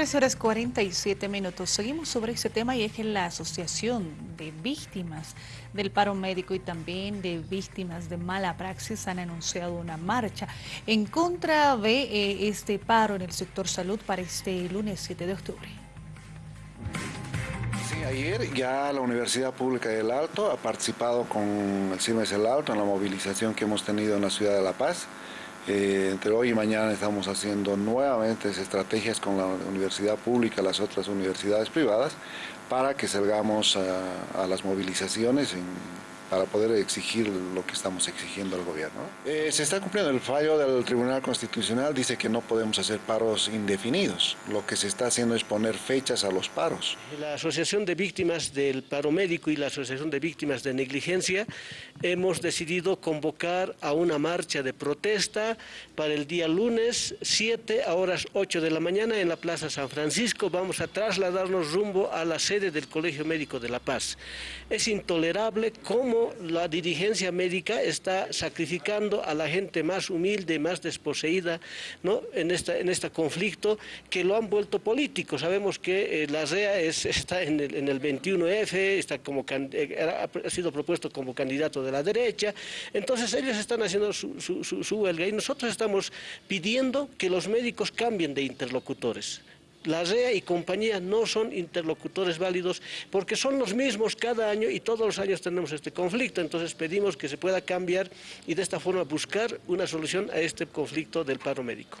13 horas 47 minutos. Seguimos sobre ese tema y es que la Asociación de Víctimas del Paro Médico y también de Víctimas de Mala Praxis han anunciado una marcha en contra de eh, este paro en el sector salud para este lunes 7 de octubre. Sí, ayer ya la Universidad Pública del Alto ha participado con el CIMES del Alto en la movilización que hemos tenido en la ciudad de La Paz. Eh, entre hoy y mañana estamos haciendo nuevamente estrategias con la universidad pública, las otras universidades privadas, para que salgamos a, a las movilizaciones en para poder exigir lo que estamos exigiendo al gobierno. Eh, se está cumpliendo el fallo del Tribunal Constitucional, dice que no podemos hacer paros indefinidos. Lo que se está haciendo es poner fechas a los paros. La Asociación de Víctimas del Paro Médico y la Asociación de Víctimas de Negligencia hemos decidido convocar a una marcha de protesta para el día lunes 7 a horas 8 de la mañana en la Plaza San Francisco. Vamos a trasladarnos rumbo a la sede del Colegio Médico de La Paz. Es intolerable cómo la dirigencia médica está sacrificando a la gente más humilde, más desposeída ¿no? en, esta, en este conflicto, que lo han vuelto político. Sabemos que eh, la REA está en el, en el 21F, está como, eh, ha sido propuesto como candidato de la derecha, entonces ellos están haciendo su, su, su huelga y nosotros estamos pidiendo que los médicos cambien de interlocutores la REA y compañía no son interlocutores válidos porque son los mismos cada año y todos los años tenemos este conflicto. Entonces pedimos que se pueda cambiar y de esta forma buscar una solución a este conflicto del paro médico.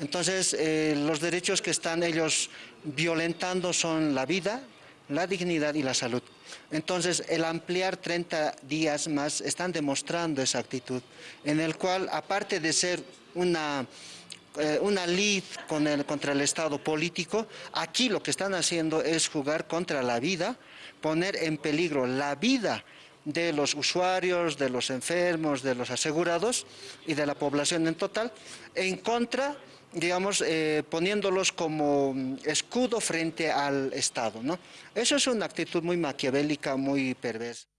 Entonces, eh, los derechos que están ellos violentando son la vida, la dignidad y la salud. Entonces, el ampliar 30 días más están demostrando esa actitud, en el cual, aparte de ser una eh, una lid con el, contra el Estado político, aquí lo que están haciendo es jugar contra la vida, poner en peligro la vida de los usuarios, de los enfermos, de los asegurados y de la población en total, en contra digamos, eh, poniéndolos como escudo frente al Estado. ¿no? Eso es una actitud muy maquiavélica, muy perversa.